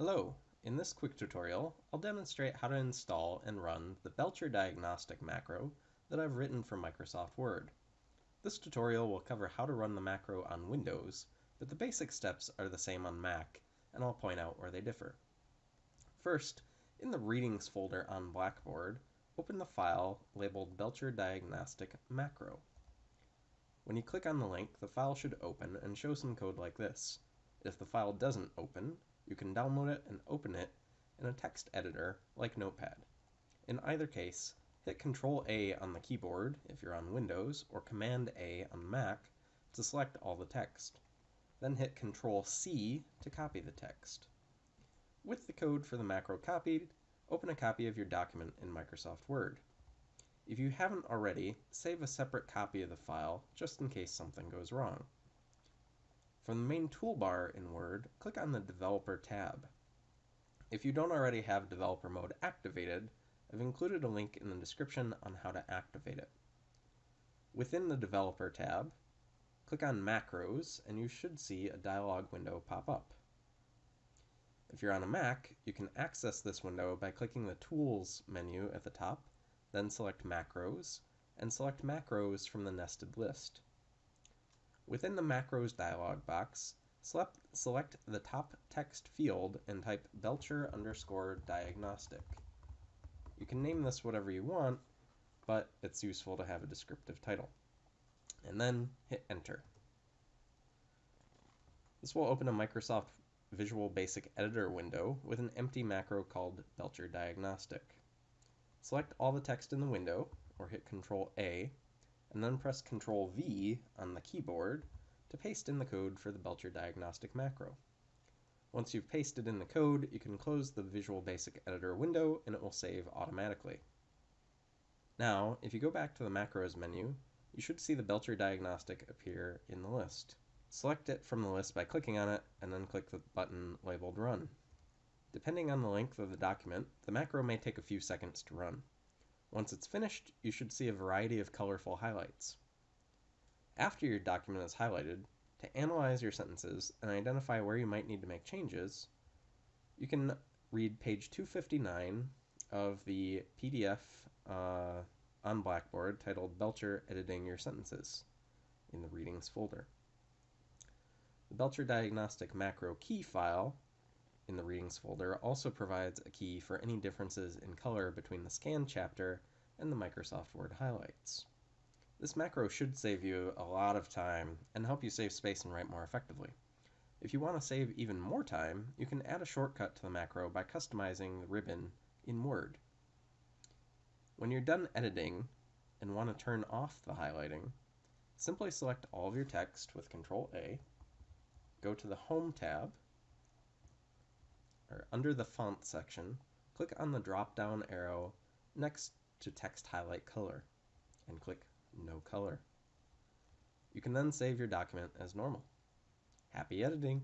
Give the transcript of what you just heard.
Hello, in this quick tutorial I'll demonstrate how to install and run the Belcher Diagnostic macro that I've written for Microsoft Word. This tutorial will cover how to run the macro on Windows, but the basic steps are the same on Mac, and I'll point out where they differ. First, in the Readings folder on Blackboard, open the file labeled Belcher Diagnostic Macro. When you click on the link, the file should open and show some code like this. If the file doesn't open, you can download it and open it in a text editor like Notepad. In either case, hit Control A on the keyboard if you're on Windows or Command A on Mac to select all the text. Then hit Control C to copy the text. With the code for the macro copied, open a copy of your document in Microsoft Word. If you haven't already, save a separate copy of the file just in case something goes wrong. From the main toolbar in Word, click on the Developer tab. If you don't already have Developer Mode activated, I've included a link in the description on how to activate it. Within the Developer tab, click on Macros and you should see a dialog window pop up. If you're on a Mac, you can access this window by clicking the Tools menu at the top, then select Macros, and select Macros from the nested list. Within the macros dialog box, select the top text field and type Belcher underscore diagnostic. You can name this whatever you want, but it's useful to have a descriptive title. And then hit enter. This will open a Microsoft Visual Basic Editor window with an empty macro called Belcher Diagnostic. Select all the text in the window, or hit Control A, and then press Ctrl V on the keyboard to paste in the code for the Belcher Diagnostic macro. Once you've pasted in the code, you can close the Visual Basic Editor window and it will save automatically. Now, if you go back to the Macros menu, you should see the Belcher Diagnostic appear in the list. Select it from the list by clicking on it, and then click the button labeled Run. Depending on the length of the document, the macro may take a few seconds to run. Once it's finished, you should see a variety of colorful highlights. After your document is highlighted, to analyze your sentences and identify where you might need to make changes, you can read page 259 of the PDF uh, on Blackboard titled Belcher Editing Your Sentences in the Readings folder. The Belcher Diagnostic Macro Key file in the Readings folder also provides a key for any differences in color between the scan chapter and the Microsoft Word highlights. This macro should save you a lot of time and help you save space and write more effectively. If you want to save even more time, you can add a shortcut to the macro by customizing the ribbon in Word. When you're done editing and want to turn off the highlighting, simply select all of your text with Control A, go to the Home tab, or under the font section, click on the drop down arrow next to text highlight color and click no color. You can then save your document as normal. Happy editing!